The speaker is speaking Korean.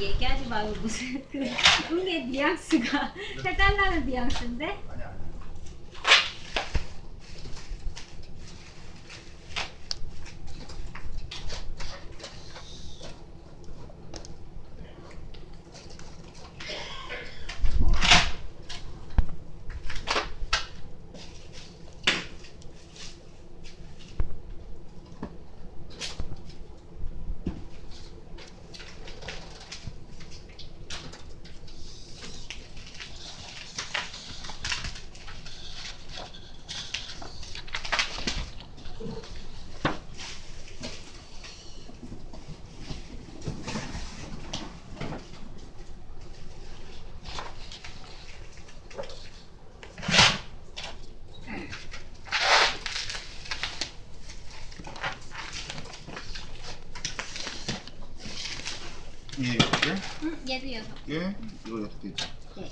얘기하지 말고 무슨 그 응의 뉘앙스가 해달라는 뉘앙스인데 예, 개. 응 얘도 여섯 예, 이거 여섯 개 있죠. 네.